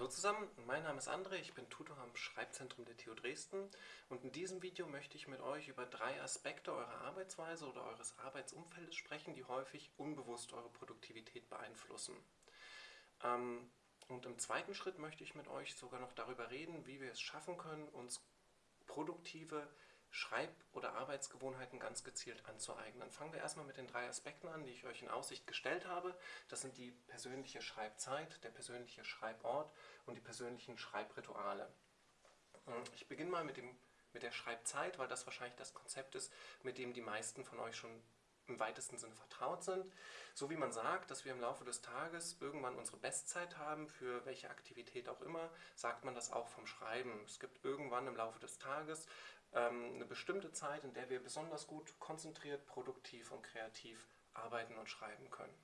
Hallo zusammen, mein Name ist André, ich bin Tutor am Schreibzentrum der TU Dresden und in diesem Video möchte ich mit euch über drei Aspekte eurer Arbeitsweise oder eures Arbeitsumfeldes sprechen, die häufig unbewusst eure Produktivität beeinflussen. Ähm, und im zweiten Schritt möchte ich mit euch sogar noch darüber reden, wie wir es schaffen können, uns produktive Schreib- oder Arbeitsgewohnheiten ganz gezielt anzueignen. Fangen wir erstmal mit den drei Aspekten an, die ich euch in Aussicht gestellt habe. Das sind die persönliche Schreibzeit, der persönliche Schreibort und die persönlichen Schreibrituale. Ich beginne mal mit, dem, mit der Schreibzeit, weil das wahrscheinlich das Konzept ist, mit dem die meisten von euch schon im weitesten Sinne vertraut sind. So wie man sagt, dass wir im Laufe des Tages irgendwann unsere Bestzeit haben, für welche Aktivität auch immer, sagt man das auch vom Schreiben. Es gibt irgendwann im Laufe des Tages eine bestimmte Zeit, in der wir besonders gut konzentriert, produktiv und kreativ arbeiten und schreiben können.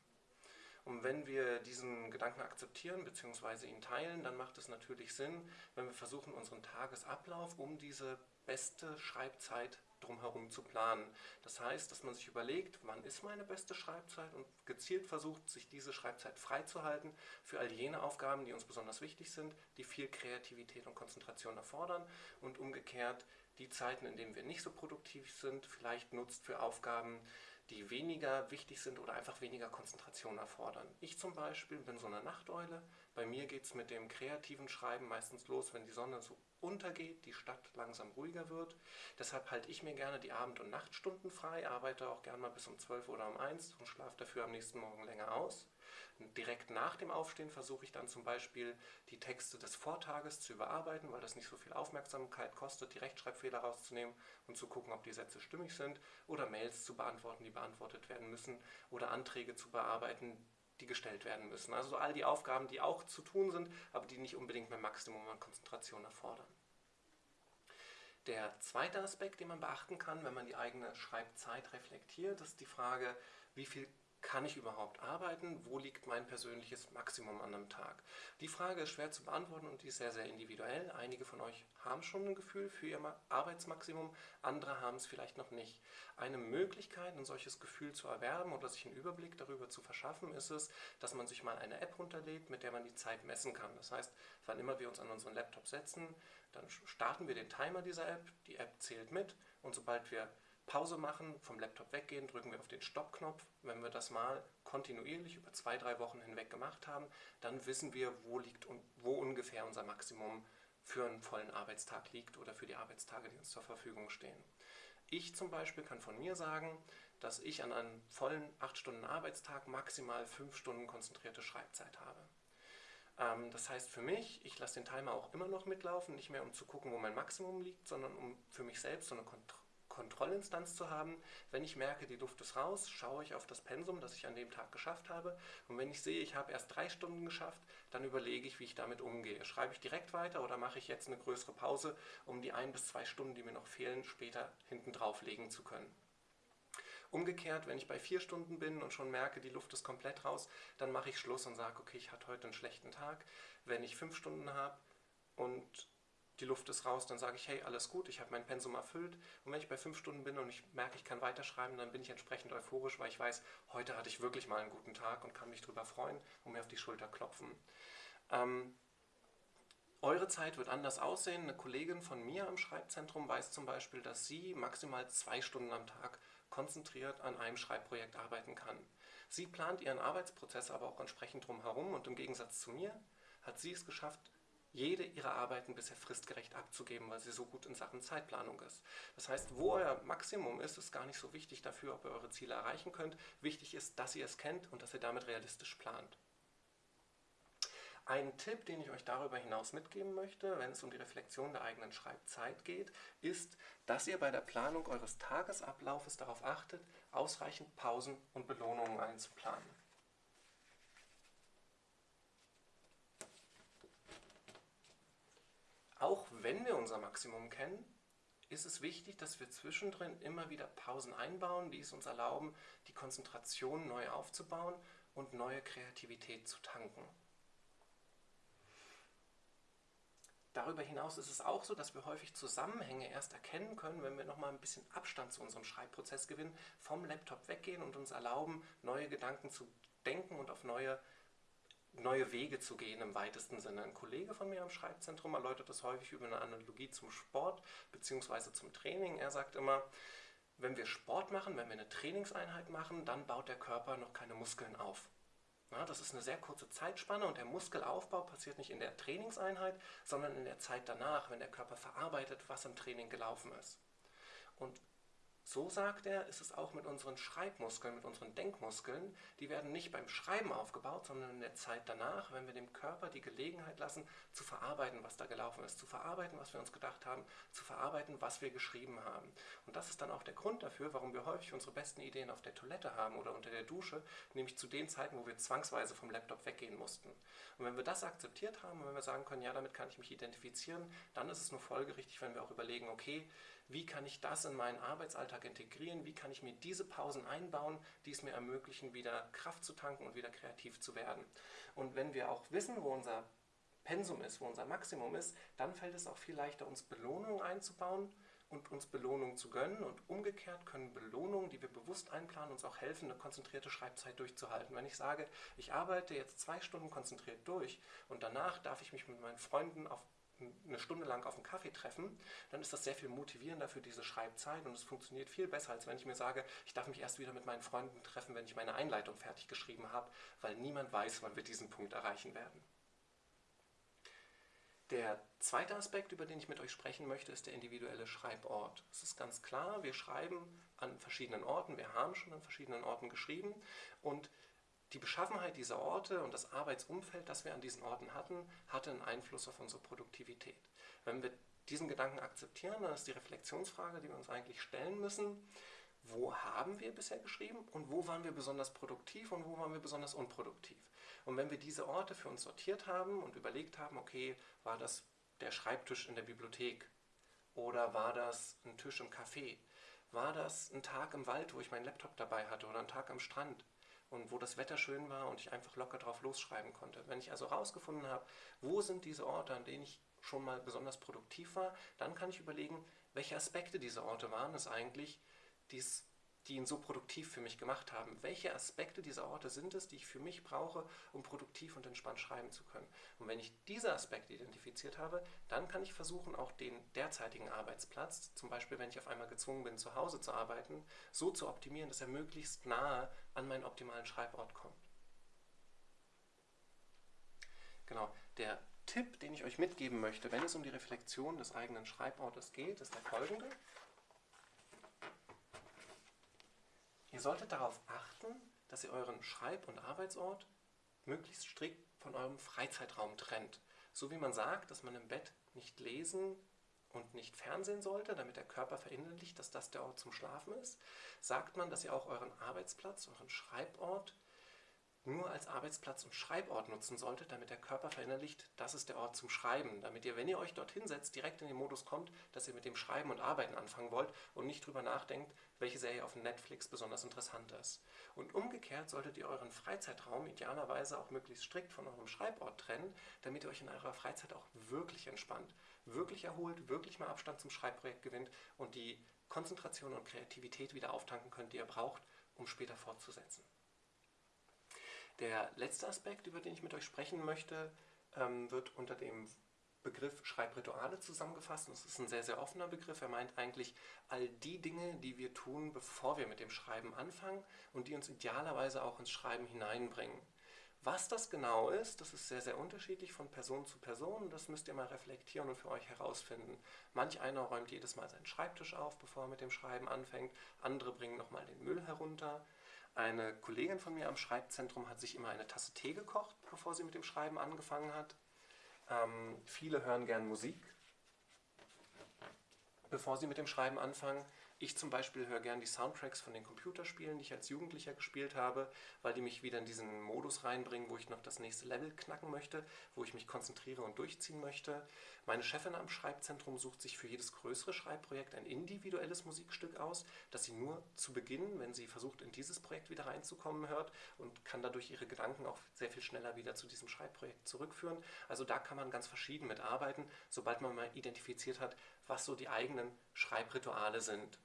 Und wenn wir diesen Gedanken akzeptieren bzw. ihn teilen, dann macht es natürlich Sinn, wenn wir versuchen, unseren Tagesablauf um diese beste Schreibzeit drumherum zu planen. Das heißt, dass man sich überlegt, wann ist meine beste Schreibzeit und gezielt versucht, sich diese Schreibzeit freizuhalten für all jene Aufgaben, die uns besonders wichtig sind, die viel Kreativität und Konzentration erfordern und umgekehrt die Zeiten, in denen wir nicht so produktiv sind, vielleicht nutzt für Aufgaben, die weniger wichtig sind oder einfach weniger Konzentration erfordern. Ich zum Beispiel bin so eine Nachteule. Bei mir geht es mit dem kreativen Schreiben meistens los, wenn die Sonne so untergeht, die Stadt langsam ruhiger wird. Deshalb halte ich mir gerne die Abend- und Nachtstunden frei, arbeite auch gerne mal bis um 12 oder um 1 und schlafe dafür am nächsten Morgen länger aus. Direkt nach dem Aufstehen versuche ich dann zum Beispiel die Texte des Vortages zu überarbeiten, weil das nicht so viel Aufmerksamkeit kostet, die Rechtschreibfehler rauszunehmen und zu gucken, ob die Sätze stimmig sind oder Mails zu beantworten, die beantwortet werden müssen oder Anträge zu bearbeiten, die gestellt werden müssen. Also so all die Aufgaben, die auch zu tun sind, aber die nicht unbedingt mehr Maximum an Konzentration erfordern. Der zweite Aspekt, den man beachten kann, wenn man die eigene Schreibzeit reflektiert, ist die Frage, wie viel kann ich überhaupt arbeiten? Wo liegt mein persönliches Maximum an einem Tag? Die Frage ist schwer zu beantworten und die ist sehr, sehr individuell. Einige von euch haben schon ein Gefühl für ihr Arbeitsmaximum, andere haben es vielleicht noch nicht. Eine Möglichkeit, ein solches Gefühl zu erwerben oder sich einen Überblick darüber zu verschaffen, ist es, dass man sich mal eine App runterlädt, mit der man die Zeit messen kann. Das heißt, wann immer wir uns an unseren Laptop setzen, dann starten wir den Timer dieser App, die App zählt mit und sobald wir Pause machen, vom Laptop weggehen, drücken wir auf den Stoppknopf. Wenn wir das mal kontinuierlich über zwei, drei Wochen hinweg gemacht haben, dann wissen wir, wo, liegt, wo ungefähr unser Maximum für einen vollen Arbeitstag liegt oder für die Arbeitstage, die uns zur Verfügung stehen. Ich zum Beispiel kann von mir sagen, dass ich an einem vollen 8-Stunden-Arbeitstag maximal 5 Stunden konzentrierte Schreibzeit habe. Ähm, das heißt für mich, ich lasse den Timer auch immer noch mitlaufen, nicht mehr um zu gucken, wo mein Maximum liegt, sondern um für mich selbst so eine Kontrolle Kontrollinstanz zu haben. Wenn ich merke, die Luft ist raus, schaue ich auf das Pensum, das ich an dem Tag geschafft habe. Und wenn ich sehe, ich habe erst drei Stunden geschafft, dann überlege ich, wie ich damit umgehe. Schreibe ich direkt weiter oder mache ich jetzt eine größere Pause, um die ein bis zwei Stunden, die mir noch fehlen, später hinten drauf legen zu können. Umgekehrt, wenn ich bei vier Stunden bin und schon merke, die Luft ist komplett raus, dann mache ich Schluss und sage, okay, ich hatte heute einen schlechten Tag. Wenn ich fünf Stunden habe und die Luft ist raus, dann sage ich, hey, alles gut, ich habe mein Pensum erfüllt. Und wenn ich bei fünf Stunden bin und ich merke, ich kann weiterschreiben, dann bin ich entsprechend euphorisch, weil ich weiß, heute hatte ich wirklich mal einen guten Tag und kann mich darüber freuen und mir auf die Schulter klopfen. Ähm, eure Zeit wird anders aussehen. Eine Kollegin von mir am Schreibzentrum weiß zum Beispiel, dass sie maximal zwei Stunden am Tag konzentriert an einem Schreibprojekt arbeiten kann. Sie plant ihren Arbeitsprozess aber auch entsprechend drumherum und im Gegensatz zu mir hat sie es geschafft, jede ihrer Arbeiten bisher fristgerecht abzugeben, weil sie so gut in Sachen Zeitplanung ist. Das heißt, wo euer Maximum ist, ist gar nicht so wichtig dafür, ob ihr eure Ziele erreichen könnt. Wichtig ist, dass ihr es kennt und dass ihr damit realistisch plant. Ein Tipp, den ich euch darüber hinaus mitgeben möchte, wenn es um die Reflexion der eigenen Schreibzeit geht, ist, dass ihr bei der Planung eures Tagesablaufes darauf achtet, ausreichend Pausen und Belohnungen einzuplanen. Auch wenn wir unser Maximum kennen, ist es wichtig, dass wir zwischendrin immer wieder Pausen einbauen, die es uns erlauben, die Konzentration neu aufzubauen und neue Kreativität zu tanken. Darüber hinaus ist es auch so, dass wir häufig Zusammenhänge erst erkennen können, wenn wir nochmal ein bisschen Abstand zu unserem Schreibprozess gewinnen, vom Laptop weggehen und uns erlauben, neue Gedanken zu denken und auf neue neue Wege zu gehen im weitesten Sinne. Ein Kollege von mir am Schreibzentrum erläutert das häufig über eine Analogie zum Sport bzw. zum Training. Er sagt immer, wenn wir Sport machen, wenn wir eine Trainingseinheit machen, dann baut der Körper noch keine Muskeln auf. Ja, das ist eine sehr kurze Zeitspanne und der Muskelaufbau passiert nicht in der Trainingseinheit, sondern in der Zeit danach, wenn der Körper verarbeitet, was im Training gelaufen ist. Und so sagt er, ist es auch mit unseren Schreibmuskeln, mit unseren Denkmuskeln. Die werden nicht beim Schreiben aufgebaut, sondern in der Zeit danach, wenn wir dem Körper die Gelegenheit lassen, zu verarbeiten, was da gelaufen ist, zu verarbeiten, was wir uns gedacht haben, zu verarbeiten, was wir geschrieben haben. Und das ist dann auch der Grund dafür, warum wir häufig unsere besten Ideen auf der Toilette haben oder unter der Dusche, nämlich zu den Zeiten, wo wir zwangsweise vom Laptop weggehen mussten. Und wenn wir das akzeptiert haben und wenn wir sagen können, ja, damit kann ich mich identifizieren, dann ist es nur folgerichtig, wenn wir auch überlegen, okay, wie kann ich das in meinen Arbeitsalltag integrieren, wie kann ich mir diese Pausen einbauen, die es mir ermöglichen, wieder Kraft zu tanken und wieder kreativ zu werden. Und wenn wir auch wissen, wo unser Pensum ist, wo unser Maximum ist, dann fällt es auch viel leichter, uns Belohnungen einzubauen und uns Belohnungen zu gönnen. Und umgekehrt können Belohnungen, die wir bewusst einplanen, uns auch helfen, eine konzentrierte Schreibzeit durchzuhalten. Wenn ich sage, ich arbeite jetzt zwei Stunden konzentriert durch und danach darf ich mich mit meinen Freunden auf eine Stunde lang auf einen Kaffee treffen, dann ist das sehr viel motivierender für diese Schreibzeit und es funktioniert viel besser, als wenn ich mir sage, ich darf mich erst wieder mit meinen Freunden treffen, wenn ich meine Einleitung fertig geschrieben habe, weil niemand weiß, wann wir diesen Punkt erreichen werden. Der zweite Aspekt, über den ich mit euch sprechen möchte, ist der individuelle Schreibort. Es ist ganz klar, wir schreiben an verschiedenen Orten, wir haben schon an verschiedenen Orten geschrieben und die Beschaffenheit dieser Orte und das Arbeitsumfeld, das wir an diesen Orten hatten, hatte einen Einfluss auf unsere Produktivität. Wenn wir diesen Gedanken akzeptieren, dann ist die Reflexionsfrage, die wir uns eigentlich stellen müssen, wo haben wir bisher geschrieben und wo waren wir besonders produktiv und wo waren wir besonders unproduktiv. Und wenn wir diese Orte für uns sortiert haben und überlegt haben, okay, war das der Schreibtisch in der Bibliothek oder war das ein Tisch im Café, war das ein Tag im Wald, wo ich meinen Laptop dabei hatte oder ein Tag am Strand, und wo das Wetter schön war und ich einfach locker drauf losschreiben konnte. Wenn ich also herausgefunden habe, wo sind diese Orte, an denen ich schon mal besonders produktiv war, dann kann ich überlegen, welche Aspekte dieser Orte waren es eigentlich, die's, die ihn so produktiv für mich gemacht haben. Welche Aspekte dieser Orte sind es, die ich für mich brauche, um produktiv und entspannt schreiben zu können. Und wenn ich diese Aspekte identifiziert habe, dann kann ich versuchen, auch den derzeitigen Arbeitsplatz, zum Beispiel wenn ich auf einmal gezwungen bin, zu Hause zu arbeiten, so zu optimieren, dass er möglichst nahe an meinen optimalen Schreibort kommt. Genau, der Tipp, den ich euch mitgeben möchte, wenn es um die Reflexion des eigenen Schreibortes geht, ist der folgende. Ihr solltet darauf achten, dass ihr euren Schreib- und Arbeitsort möglichst strikt von eurem Freizeitraum trennt. So wie man sagt, dass man im Bett nicht lesen, und nicht Fernsehen sollte, damit der Körper verinnerlicht, dass das der Ort zum Schlafen ist, sagt man, dass ihr auch euren Arbeitsplatz, euren Schreibort nur als Arbeitsplatz und Schreibort nutzen solltet, damit der Körper verinnerlicht, das ist der Ort zum Schreiben. Damit ihr, wenn ihr euch dorthin setzt, direkt in den Modus kommt, dass ihr mit dem Schreiben und Arbeiten anfangen wollt und nicht drüber nachdenkt, welche Serie auf Netflix besonders interessant ist. Und umgekehrt solltet ihr euren Freizeitraum idealerweise auch möglichst strikt von eurem Schreibort trennen, damit ihr euch in eurer Freizeit auch wirklich entspannt wirklich erholt, wirklich mal Abstand zum Schreibprojekt gewinnt und die Konzentration und Kreativität wieder auftanken könnt, die ihr braucht, um später fortzusetzen. Der letzte Aspekt, über den ich mit euch sprechen möchte, ähm, wird unter dem Begriff Schreibrituale zusammengefasst. Das ist ein sehr, sehr offener Begriff. Er meint eigentlich all die Dinge, die wir tun, bevor wir mit dem Schreiben anfangen und die uns idealerweise auch ins Schreiben hineinbringen. Was das genau ist, das ist sehr, sehr unterschiedlich von Person zu Person. Das müsst ihr mal reflektieren und für euch herausfinden. Manch einer räumt jedes Mal seinen Schreibtisch auf, bevor er mit dem Schreiben anfängt. Andere bringen nochmal den Müll herunter. Eine Kollegin von mir am Schreibzentrum hat sich immer eine Tasse Tee gekocht, bevor sie mit dem Schreiben angefangen hat. Ähm, viele hören gern Musik, bevor sie mit dem Schreiben anfangen. Ich zum Beispiel höre gern die Soundtracks von den Computerspielen, die ich als Jugendlicher gespielt habe, weil die mich wieder in diesen Modus reinbringen, wo ich noch das nächste Level knacken möchte, wo ich mich konzentriere und durchziehen möchte. Meine Chefin am Schreibzentrum sucht sich für jedes größere Schreibprojekt ein individuelles Musikstück aus, das sie nur zu Beginn, wenn sie versucht, in dieses Projekt wieder reinzukommen, hört und kann dadurch ihre Gedanken auch sehr viel schneller wieder zu diesem Schreibprojekt zurückführen. Also da kann man ganz verschieden mit arbeiten, sobald man mal identifiziert hat, was so die eigenen Schreibrituale sind.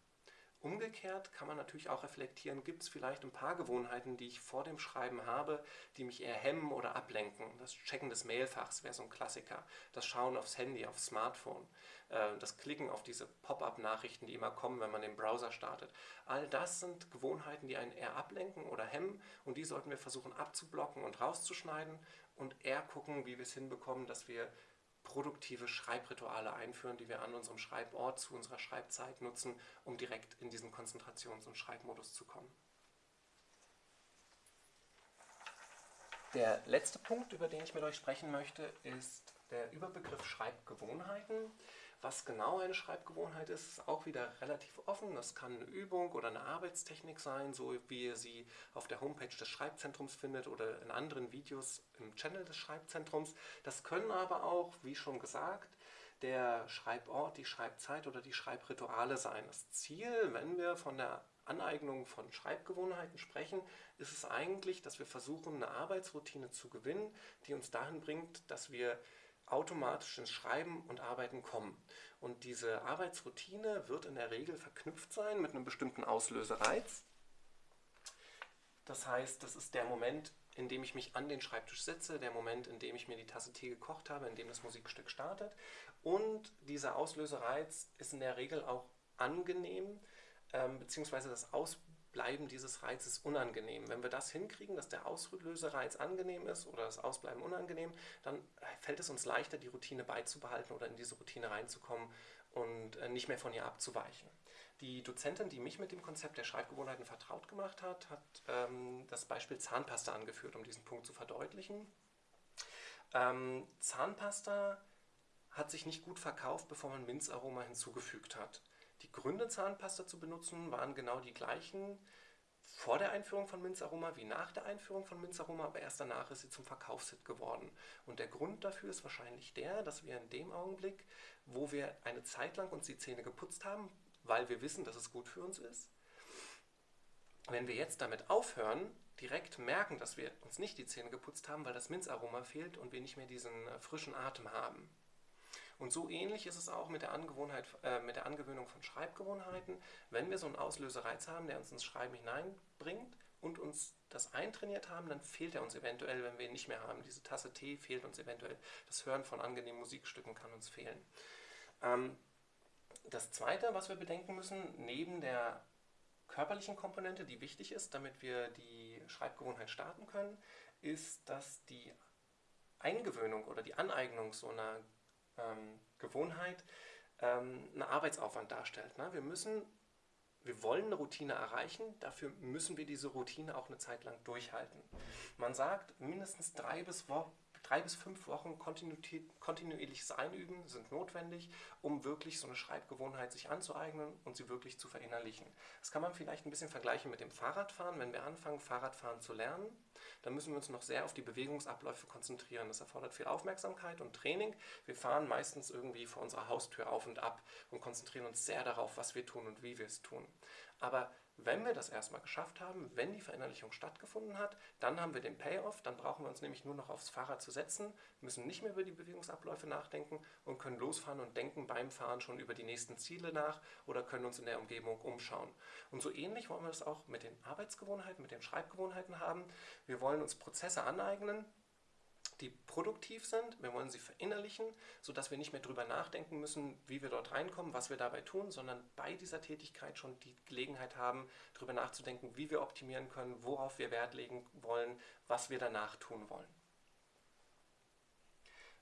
Umgekehrt kann man natürlich auch reflektieren, gibt es vielleicht ein paar Gewohnheiten, die ich vor dem Schreiben habe, die mich eher hemmen oder ablenken. Das Checken des Mailfachs wäre so ein Klassiker. Das Schauen aufs Handy, aufs Smartphone. Äh, das Klicken auf diese Pop-up-Nachrichten, die immer kommen, wenn man den Browser startet. All das sind Gewohnheiten, die einen eher ablenken oder hemmen und die sollten wir versuchen abzublocken und rauszuschneiden und eher gucken, wie wir es hinbekommen, dass wir produktive Schreibrituale einführen, die wir an unserem Schreibort zu unserer Schreibzeit nutzen, um direkt in diesen Konzentrations- und Schreibmodus zu kommen. Der letzte Punkt, über den ich mit euch sprechen möchte, ist der Überbegriff Schreibgewohnheiten. Was genau eine Schreibgewohnheit ist, ist auch wieder relativ offen. Das kann eine Übung oder eine Arbeitstechnik sein, so wie ihr sie auf der Homepage des Schreibzentrums findet oder in anderen Videos im Channel des Schreibzentrums. Das können aber auch, wie schon gesagt, der Schreibort, die Schreibzeit oder die Schreibrituale sein. Das Ziel, wenn wir von der Aneignung von Schreibgewohnheiten sprechen, ist es eigentlich, dass wir versuchen, eine Arbeitsroutine zu gewinnen, die uns dahin bringt, dass wir automatisch ins Schreiben und Arbeiten kommen. Und diese Arbeitsroutine wird in der Regel verknüpft sein mit einem bestimmten Auslösereiz. Das heißt, das ist der Moment, in dem ich mich an den Schreibtisch setze, der Moment, in dem ich mir die Tasse Tee gekocht habe, in dem das Musikstück startet. Und dieser Auslösereiz ist in der Regel auch angenehm, ähm, beziehungsweise das Ausprobieren Bleiben dieses Reizes unangenehm. Wenn wir das hinkriegen, dass der Auslösereiz angenehm ist oder das Ausbleiben unangenehm, dann fällt es uns leichter, die Routine beizubehalten oder in diese Routine reinzukommen und äh, nicht mehr von ihr abzuweichen. Die Dozentin, die mich mit dem Konzept der Schreibgewohnheiten vertraut gemacht hat, hat ähm, das Beispiel Zahnpasta angeführt, um diesen Punkt zu verdeutlichen. Ähm, Zahnpasta hat sich nicht gut verkauft, bevor man Minzaroma hinzugefügt hat. Die Gründe, Zahnpasta zu benutzen, waren genau die gleichen vor der Einführung von Minzaroma wie nach der Einführung von Minzaroma, aber erst danach ist sie zum Verkaufshit geworden. Und der Grund dafür ist wahrscheinlich der, dass wir in dem Augenblick, wo wir eine Zeit lang uns die Zähne geputzt haben, weil wir wissen, dass es gut für uns ist, wenn wir jetzt damit aufhören, direkt merken, dass wir uns nicht die Zähne geputzt haben, weil das Minzaroma fehlt und wir nicht mehr diesen äh, frischen Atem haben. Und so ähnlich ist es auch mit der, Angewohnheit, äh, mit der Angewöhnung von Schreibgewohnheiten. Wenn wir so einen Auslösereiz haben, der uns ins Schreiben hineinbringt und uns das eintrainiert haben, dann fehlt er uns eventuell, wenn wir ihn nicht mehr haben. Diese Tasse Tee fehlt uns eventuell. Das Hören von angenehmen Musikstücken kann uns fehlen. Ähm, das Zweite, was wir bedenken müssen, neben der körperlichen Komponente, die wichtig ist, damit wir die Schreibgewohnheit starten können, ist, dass die Eingewöhnung oder die Aneignung so einer ähm, Gewohnheit ähm, einen Arbeitsaufwand darstellt. Ne? Wir müssen, wir wollen eine Routine erreichen, dafür müssen wir diese Routine auch eine Zeit lang durchhalten. Man sagt, mindestens drei bis, drei bis fünf Wochen kontinuierliches Einüben sind notwendig, um wirklich so eine Schreibgewohnheit sich anzueignen und sie wirklich zu verinnerlichen. Das kann man vielleicht ein bisschen vergleichen mit dem Fahrradfahren. Wenn wir anfangen, Fahrradfahren zu lernen, dann müssen wir uns noch sehr auf die Bewegungsabläufe konzentrieren. Das erfordert viel Aufmerksamkeit und Training. Wir fahren meistens irgendwie vor unserer Haustür auf und ab und konzentrieren uns sehr darauf, was wir tun und wie wir es tun. Aber wenn wir das erstmal geschafft haben, wenn die Verinnerlichung stattgefunden hat, dann haben wir den Payoff, dann brauchen wir uns nämlich nur noch aufs Fahrrad zu setzen, müssen nicht mehr über die Bewegungsabläufe nachdenken und können losfahren und denken beim Fahren schon über die nächsten Ziele nach oder können uns in der Umgebung umschauen. Und so ähnlich wollen wir das auch mit den Arbeitsgewohnheiten, mit den Schreibgewohnheiten haben. Wir wollen uns Prozesse aneignen, die produktiv sind. Wir wollen sie verinnerlichen, sodass wir nicht mehr darüber nachdenken müssen, wie wir dort reinkommen, was wir dabei tun, sondern bei dieser Tätigkeit schon die Gelegenheit haben, darüber nachzudenken, wie wir optimieren können, worauf wir Wert legen wollen, was wir danach tun wollen.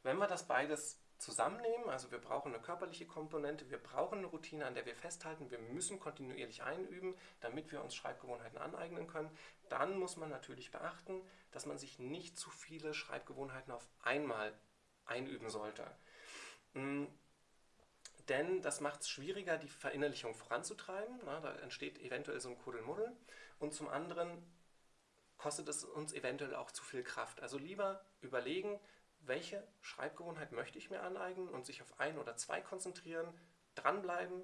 Wenn wir das beides zusammennehmen, also wir brauchen eine körperliche Komponente, wir brauchen eine Routine, an der wir festhalten, wir müssen kontinuierlich einüben, damit wir uns Schreibgewohnheiten aneignen können, dann muss man natürlich beachten, dass man sich nicht zu viele Schreibgewohnheiten auf einmal einüben sollte. Mm, denn das macht es schwieriger, die Verinnerlichung voranzutreiben. Da entsteht eventuell so ein Kuddelmuddel. Und zum anderen kostet es uns eventuell auch zu viel Kraft. Also lieber überlegen, welche Schreibgewohnheit möchte ich mir aneignen und sich auf ein oder zwei konzentrieren, dranbleiben,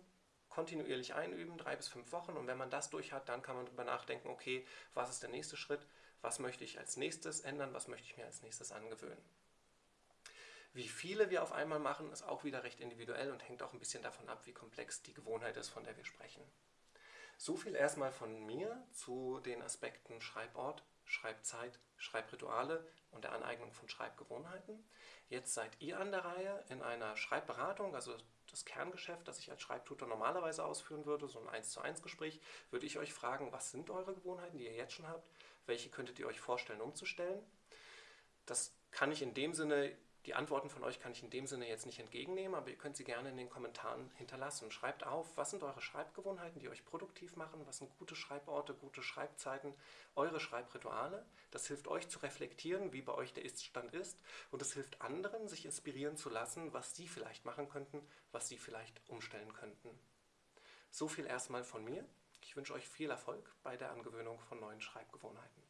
kontinuierlich einüben, drei bis fünf Wochen. Und wenn man das durch hat, dann kann man darüber nachdenken, okay, was ist der nächste Schritt, was möchte ich als nächstes ändern, was möchte ich mir als nächstes angewöhnen. Wie viele wir auf einmal machen, ist auch wieder recht individuell und hängt auch ein bisschen davon ab, wie komplex die Gewohnheit ist, von der wir sprechen. So viel erstmal von mir zu den Aspekten Schreibort, Schreibzeit, Schreibrituale und der Aneignung von Schreibgewohnheiten. Jetzt seid ihr an der Reihe in einer Schreibberatung, also das Kerngeschäft, das ich als Schreibtutor normalerweise ausführen würde, so ein 1 zu 1 Gespräch, würde ich euch fragen, was sind eure Gewohnheiten, die ihr jetzt schon habt, welche könntet ihr euch vorstellen umzustellen. Das kann ich in dem Sinne die Antworten von euch kann ich in dem Sinne jetzt nicht entgegennehmen, aber ihr könnt sie gerne in den Kommentaren hinterlassen. Schreibt auf, was sind eure Schreibgewohnheiten, die euch produktiv machen, was sind gute Schreiborte, gute Schreibzeiten, eure Schreibrituale. Das hilft euch zu reflektieren, wie bei euch der Iststand ist und es hilft anderen, sich inspirieren zu lassen, was sie vielleicht machen könnten, was sie vielleicht umstellen könnten. So viel erstmal von mir. Ich wünsche euch viel Erfolg bei der Angewöhnung von neuen Schreibgewohnheiten.